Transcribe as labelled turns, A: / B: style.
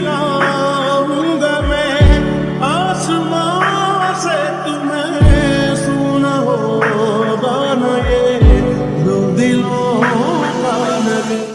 A: long.